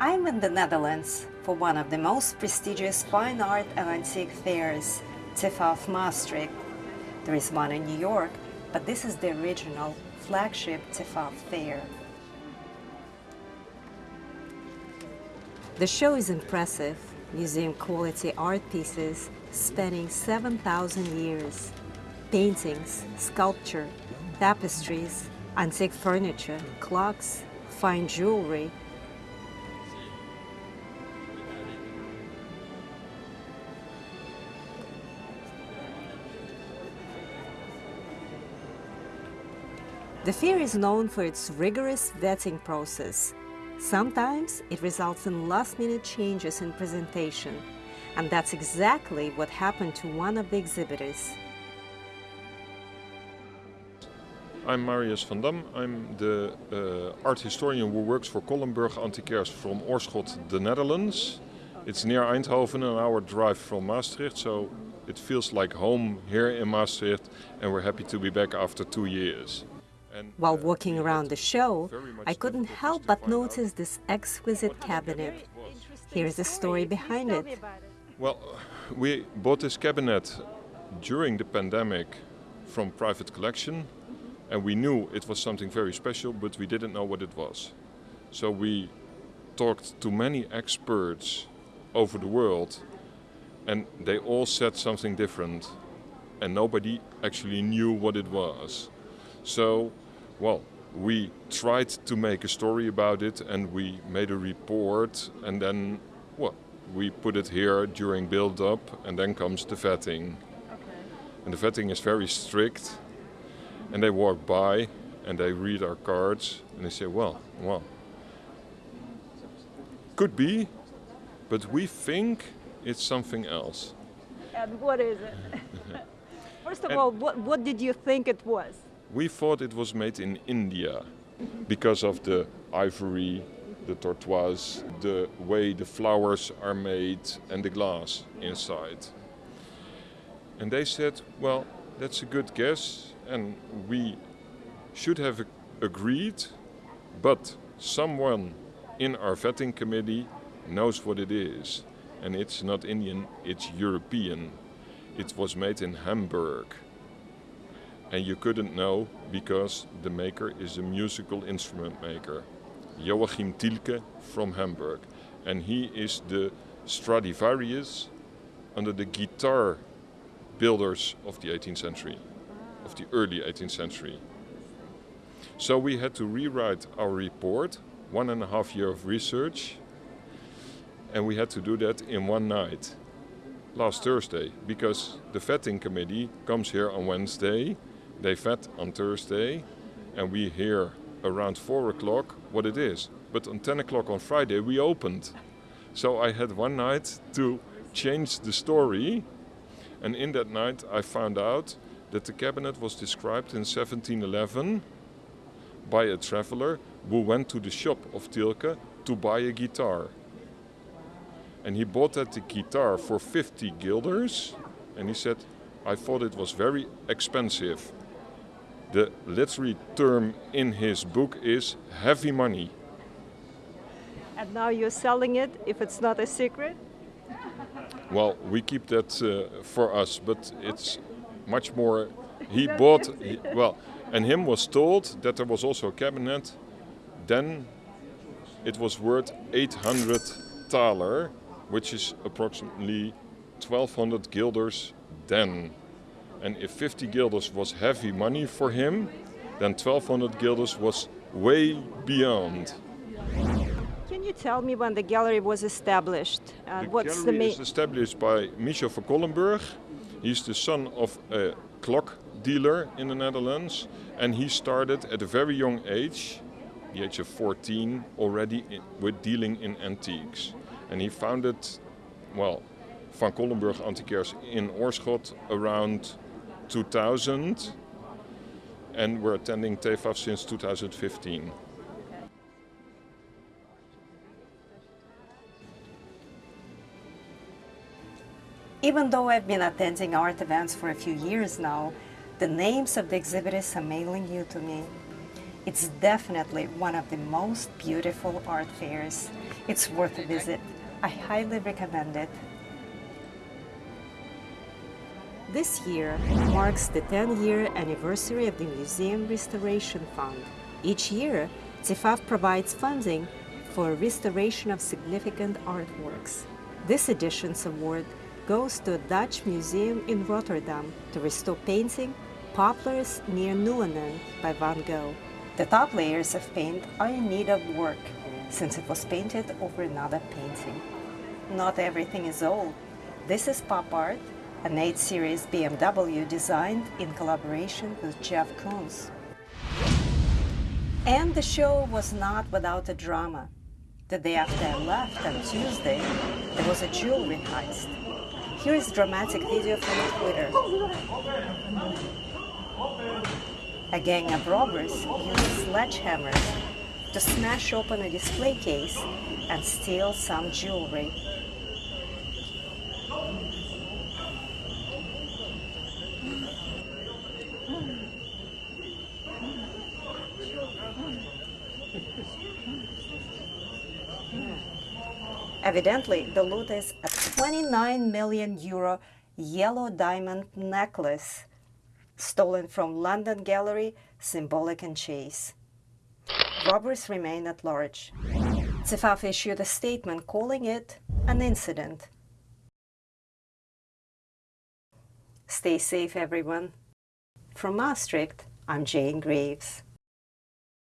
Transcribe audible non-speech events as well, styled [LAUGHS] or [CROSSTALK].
I'm in the Netherlands for one of the most prestigious fine art and antique fairs, TEFAF Maastricht. There is one in New York, but this is the original flagship TEFAF fair. The show is impressive, museum quality art pieces spanning 7,000 years, paintings, sculpture, tapestries, antique furniture, clocks, fine jewelry, The fair is known for its rigorous vetting process. Sometimes it results in last-minute changes in presentation, and that's exactly what happened to one of the exhibitors. I'm Marius van Dam. I'm the uh, art historian who works for Kollenburg Antiquaires from Oorschot, the Netherlands. It's near Eindhoven, an hour drive from Maastricht, so it feels like home here in Maastricht, and we're happy to be back after two years. While uh, walking around the show, I couldn't help but notice this exquisite cabinet. Here's the story behind it. Well, [SIGHS] we bought this cabinet during the pandemic from private collection and we knew it was something very special but we didn't know what it was. So we talked to many experts over the world and they all said something different and nobody actually knew what it was. So well, we tried to make a story about it and we made a report and then, well, we put it here during build-up and then comes the vetting. Okay. And the vetting is very strict and they walk by and they read our cards and they say, well, well, could be, but we think it's something else. And what is it? [LAUGHS] First of all, what, what did you think it was? We thought it was made in India because of the ivory, the tortoise, the way the flowers are made and the glass inside. And they said, well, that's a good guess and we should have agreed, but someone in our vetting committee knows what it is. And it's not Indian, it's European. It was made in Hamburg and you couldn't know because the maker is a musical instrument maker. Joachim Tielke from Hamburg. And he is the Stradivarius under the guitar builders of the 18th century, of the early 18th century. So we had to rewrite our report, one and a half year of research, and we had to do that in one night, last Thursday, because the vetting committee comes here on Wednesday they vet on Thursday and we hear around 4 o'clock what it is. But on 10 o'clock on Friday we opened. So I had one night to change the story and in that night I found out that the cabinet was described in 1711 by a traveler who went to the shop of Tielke to buy a guitar. And he bought that guitar for 50 guilders and he said, I thought it was very expensive. The literary term in his book is heavy money. And now you're selling it if it's not a secret? Well, we keep that uh, for us, but it's much more. [LAUGHS] He bought, he, well, and him was told that there was also a cabinet. Then it was worth 800 thaler, which is approximately 1200 guilders then. And if 50 guilders was heavy money for him, then 1200 guilders was way beyond. Can you tell me when the gallery was established? Uh, the what's gallery the is established by Michel van Kollenburg. He's the son of a clock dealer in the Netherlands, and he started at a very young age, the age of 14, already in, with dealing in antiques. And he founded, well, Van Kollenburg Antiquaires in Oorschot around 2000 and we're attending TEFAF since 2015. Even though I've been attending art events for a few years now, the names of the exhibitors are mainly new to me. It's definitely one of the most beautiful art fairs. It's worth a visit. I highly recommend it. This year marks the 10-year anniversary of the Museum Restoration Fund. Each year, TEFAF provides funding for restoration of significant artworks. This edition's award goes to a Dutch museum in Rotterdam to restore painting Poplars near Nuenen by Van Gogh. The top layers of paint are in need of work since it was painted over another painting. Not everything is old. This is pop art, an 8 Series BMW designed in collaboration with Jeff Koons. And the show was not without a drama. The day after I left on Tuesday, there was a jewelry heist. Here is a dramatic video from Twitter. A gang of robbers used sledgehammers to smash open a display case and steal some jewelry. Evidently, the loot is a 29 million euro yellow diamond necklace stolen from London gallery Symbolic and Chase. Robbers remain at large. TEFAF issued a statement calling it an incident. Stay safe, everyone. From Maastricht, I'm Jane Graves.